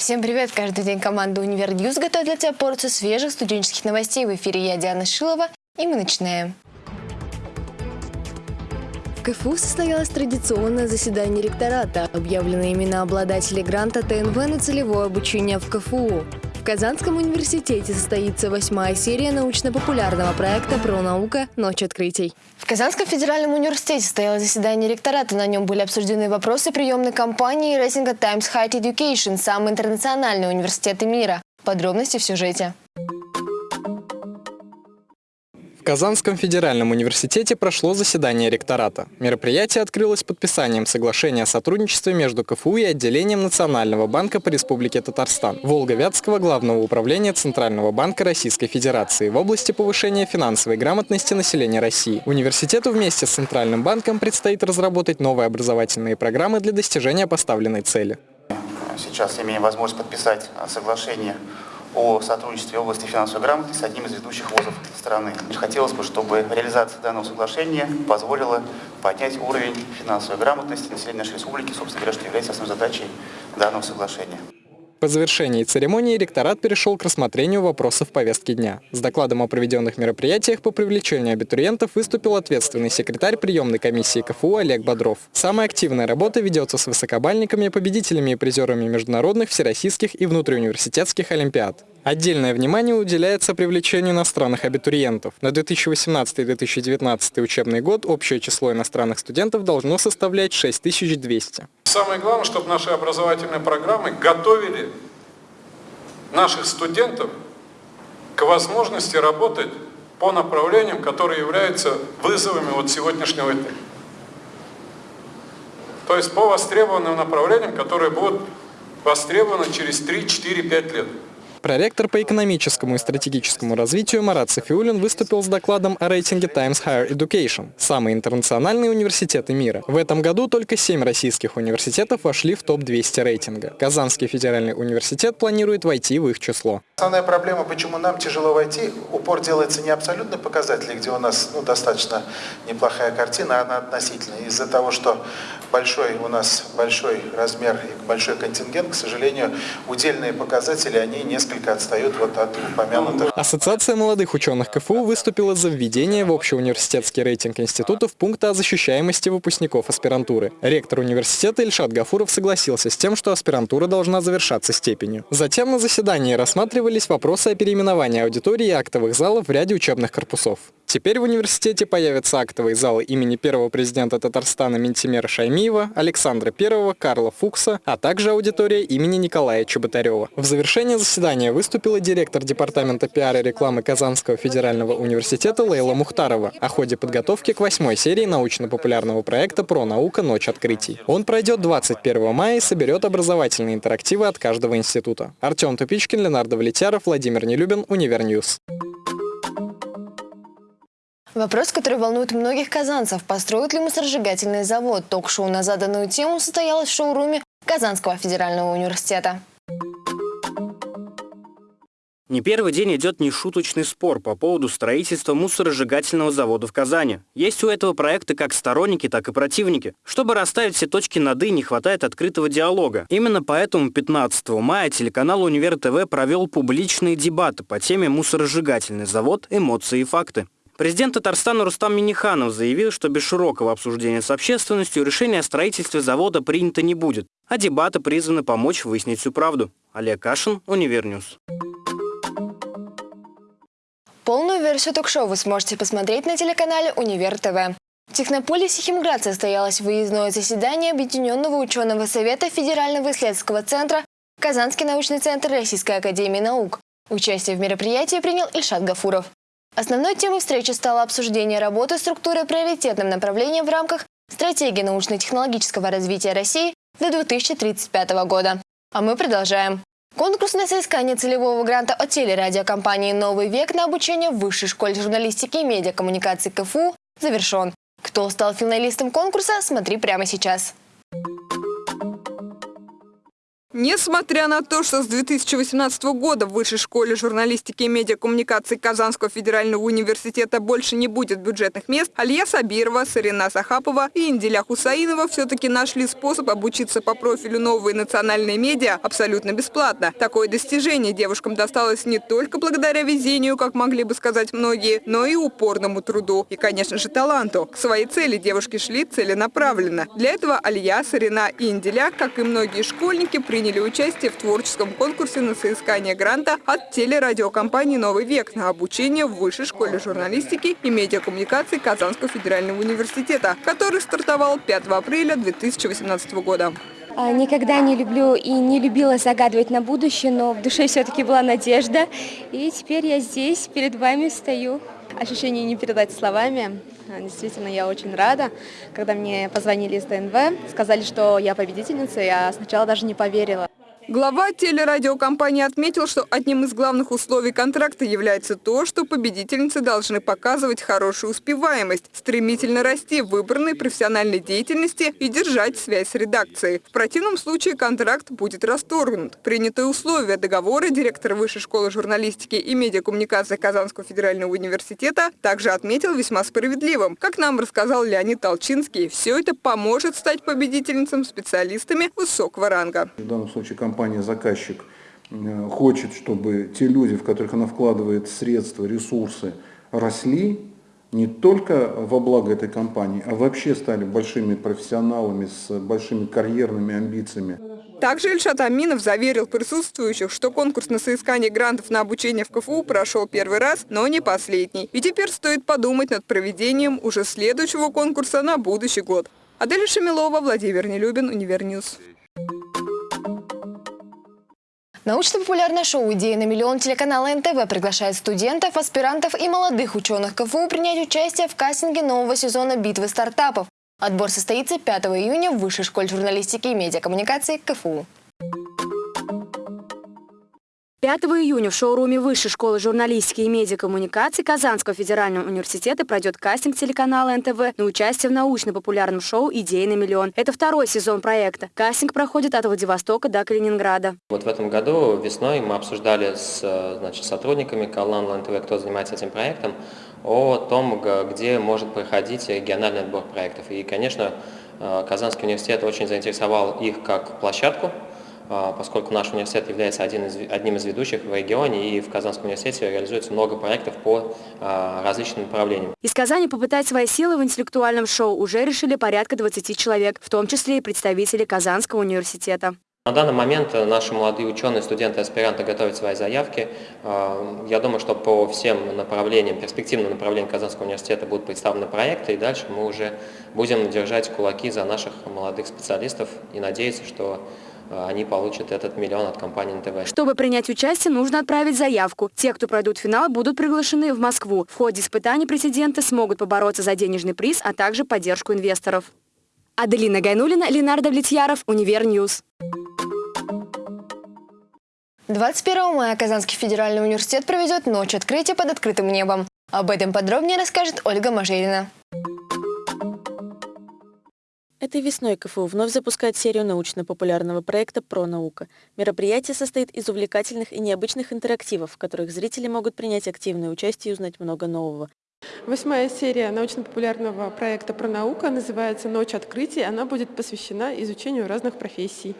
Всем привет! Каждый день команда «Универ News» готовит для тебя порцию свежих студенческих новостей. В эфире я, Диана Шилова, и мы начинаем. В КФУ состоялось традиционное заседание ректората. Объявлены имена обладателей гранта ТНВ на целевое обучение в КФУ. Казанском университете состоится восьмая серия научно-популярного проекта про наука «Ночь открытий». В Казанском федеральном университете состоялось заседание ректората. На нем были обсуждены вопросы приемной кампании рейтинга Times Higher Education, самый интернациональный университет мира. Подробности в сюжете. Казанском федеральном университете прошло заседание ректората. Мероприятие открылось подписанием соглашения о сотрудничестве между КФУ и отделением Национального банка по Республике Татарстан, Волго-Вятского главного управления Центрального банка Российской Федерации в области повышения финансовой грамотности населения России. Университету вместе с Центральным банком предстоит разработать новые образовательные программы для достижения поставленной цели. Сейчас имеем возможность подписать соглашение о сотрудничестве в области финансовой грамотности с одним из ведущих вузов страны. Хотелось бы, чтобы реализация данного соглашения позволила поднять уровень финансовой грамотности населения нашей республики, собственно говоря, что является основной задачей данного соглашения. По завершении церемонии ректорат перешел к рассмотрению вопросов повестки дня. С докладом о проведенных мероприятиях по привлечению абитуриентов выступил ответственный секретарь приемной комиссии КФУ Олег Бодров. Самая активная работа ведется с высокобальниками, победителями и призерами международных, всероссийских и внутриуниверситетских олимпиад. Отдельное внимание уделяется привлечению иностранных абитуриентов. На 2018-2019 учебный год общее число иностранных студентов должно составлять 6200. Самое главное, чтобы наши образовательные программы готовили наших студентов к возможности работать по направлениям, которые являются вызовами вот сегодняшнего дня. То есть по востребованным направлениям, которые будут востребованы через 3, 4, 5 лет. Проректор по экономическому и стратегическому развитию Марат Софиулин выступил с докладом о рейтинге Times Higher Education – самые интернациональные университеты мира. В этом году только семь российских университетов вошли в топ-200 рейтинга. Казанский федеральный университет планирует войти в их число. Основная проблема, почему нам тяжело войти, упор делается не абсолютно показатели, где у нас ну, достаточно неплохая картина, она относительная. Из-за того, что большой у нас большой размер и большой контингент, к сожалению, удельные показатели, они несколько несколько отстают вот от упомянутых. Ассоциация молодых ученых КФУ выступила за введение в общеуниверситетский рейтинг институтов пункта о защищаемости выпускников аспирантуры. Ректор университета Ильшат Гафуров согласился с тем, что аспирантура должна завершаться степенью. Затем на заседании рассматривались вопросы о переименовании аудитории и актовых залов в ряде учебных корпусов. Теперь в университете появятся актовые залы имени первого президента Татарстана Минтимера Шаймиева, Александра I, Карла Фукса, а также аудитория имени Николая Чеботарева. В завершение заседания выступила директор департамента пиар и рекламы Казанского федерального университета Лейла Мухтарова о ходе подготовки к восьмой серии научно-популярного проекта «Про наука. Ночь открытий». Он пройдет 21 мая и соберет образовательные интерактивы от каждого института. Артем Тупичкин, Ленар Давлетьяров, Владимир Нелюбин, Универ News. Вопрос, который волнует многих казанцев. Построят ли мусоросжигательный завод? Ток-шоу на заданную тему состоялось в шоуруме Казанского федерального университета. Не первый день идет нешуточный спор по поводу строительства мусоросжигательного завода в Казани. Есть у этого проекта как сторонники, так и противники. Чтобы расставить все точки над «и», не хватает открытого диалога. Именно поэтому 15 мая телеканал «Универ ТВ» провел публичные дебаты по теме «Мусоросжигательный завод. Эмоции и факты». Президент Татарстана Рустам Минниханов заявил, что без широкого обсуждения с общественностью решение о строительстве завода принято не будет, а дебаты призваны помочь выяснить всю правду. Олег Кашин, Универ News. Полную версию ток-шоу вы сможете посмотреть на телеканале Универ ТВ. В Технополисе Химград состоялось выездное заседание Объединенного ученого совета Федерального исследовательского центра Казанский научный центр Российской академии наук. Участие в мероприятии принял Ильшат Гафуров. Основной темой встречи стало обсуждение работы структуры приоритетным направлением в рамках стратегии научно-технологического развития России до 2035 года. А мы продолжаем. Конкурс на соискание целевого гранта от телерадиокомпании «Новый век» на обучение в Высшей школе журналистики и медиакоммуникации КФУ завершен. Кто стал финалистом конкурса, смотри прямо сейчас. Несмотря на то, что с 2018 года в Высшей школе журналистики и медиакоммуникации Казанского федерального университета больше не будет бюджетных мест, Алия Сабирова, Сарина Сахапова и Инделя Хусаинова все-таки нашли способ обучиться по профилю новые национальные медиа абсолютно бесплатно. Такое достижение девушкам досталось не только благодаря везению, как могли бы сказать многие, но и упорному труду и, конечно же, таланту. К своей цели девушки шли целенаправленно. Для этого Алия, Сарина и Инделя, как и многие школьники, при приняли участие в творческом конкурсе на соискание гранта от телерадиокомпании «Новый век» на обучение в Высшей школе журналистики и медиакоммуникации Казанского федерального университета, который стартовал 5 апреля 2018 года. А, никогда не люблю и не любила загадывать на будущее, но в душе все-таки была надежда. И теперь я здесь, перед вами стою. Ощущение не передать словами. А, действительно, я очень рада. Когда мне позвонили из ТНВ, сказали, что я победительница, я сначала даже не поверила. Глава телерадиокомпании отметил, что одним из главных условий контракта является то, что победительницы должны показывать хорошую успеваемость, стремительно расти в выбранной профессиональной деятельности и держать связь с редакцией. В противном случае контракт будет расторгнут. Принятые условия договора директор Высшей школы журналистики и медиакоммуникации Казанского федерального университета также отметил весьма справедливым. Как нам рассказал Леонид Толчинский, все это поможет стать победительницам специалистами высокого ранга. В данном случае компания компания-заказчик э, хочет, чтобы те люди, в которых она вкладывает средства, ресурсы, росли не только во благо этой компании, а вообще стали большими профессионалами с большими карьерными амбициями. Также Ильшат Аминов заверил присутствующих, что конкурс на соискание грантов на обучение в КФУ прошел первый раз, но не последний. И теперь стоит подумать над проведением уже следующего конкурса на будущий год. Адель Шамилова, Владимир Нелюбин, Универ News. Научно-популярное шоу «Идеи на миллион» телеканала НТВ приглашает студентов, аспирантов и молодых ученых КФУ принять участие в кастинге нового сезона «Битвы стартапов». Отбор состоится 5 июня в Высшей школе журналистики и медиакоммуникации КФУ. 5 июня в шоуруме Высшей школы журналистики и медиакоммуникаций Казанского федерального университета пройдет кастинг телеканала НТВ на участие в научно-популярном шоу «Идеи на миллион». Это второй сезон проекта. Кастинг проходит от Владивостока до Калининграда. Вот в этом году весной мы обсуждали с значит, сотрудниками Калан НТВ, кто занимается этим проектом, о том, где может проходить региональный отбор проектов. И, конечно, э, Казанский университет очень заинтересовал их как площадку, поскольку наш университет является один из, одним из ведущих в регионе, и в Казанском университете реализуется много проектов по а, различным направлениям. Из Казани попытать свои силы в интеллектуальном шоу уже решили порядка 20 человек, в том числе и представители Казанского университета. На данный момент наши молодые ученые, студенты, аспиранты готовят свои заявки. А, я думаю, что по всем направлениям, перспективным направлениям Казанского университета будут представлены проекты, и дальше мы уже будем держать кулаки за наших молодых специалистов и надеяться, что а, они получат этот миллион от компании НТВ. Чтобы принять участие, нужно отправить заявку. Те, кто пройдут финал, будут приглашены в Москву. В ходе испытаний президенты смогут побороться за денежный приз, а также поддержку инвесторов. Аделина Гайнулина, Ленар Давлетьяров, Универ News. 21 мая Казанский федеральный университет проведет ночь открытия под открытым небом. Об этом подробнее расскажет Ольга Мажерина. Этой весной КФУ вновь запускает серию научно-популярного проекта «ПРОнаука». Мероприятие состоит из увлекательных и необычных интерактивов, в которых зрители могут принять активное участие и узнать много нового. Восьмая серия научно-популярного проекта «Про наука» называется «Ночь открытий». Она будет посвящена изучению разных профессий.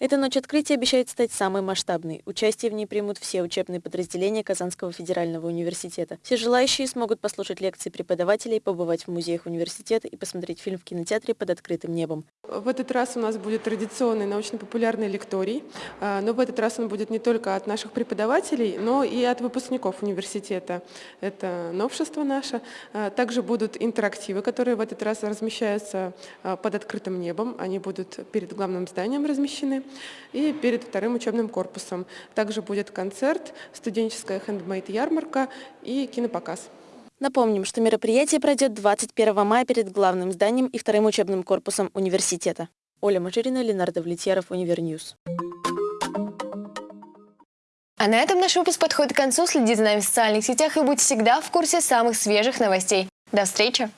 Эта ночь открытия обещает стать самой масштабной. Участие в ней примут все учебные подразделения Казанского федерального университета. Все желающие смогут послушать лекции преподавателей, побывать в музеях университета и посмотреть фильм в кинотеатре под открытым небом. В этот раз у нас будет традиционный научно-популярный лекторий, а, но в этот раз он будет не только от наших преподавателей, но и от выпускников университета. Это новшество наше. А, также будут интерактивы, которые в этот раз размещаются а, под открытым небом. Они будут перед главным зданием размещены и перед вторым учебным корпусом. Также будет концерт, студенческая handmade-ярмарка и кинопоказ. Напомним, что мероприятие пройдет 21 мая перед главным зданием и вторым учебным корпусом университета. Оля Мажерина, Ленар Давлетьяров, Универ News. А на этом наш выпуск подходит к концу. Следите за нами в социальных сетях и будьте всегда в курсе самых свежих новостей. До встречи!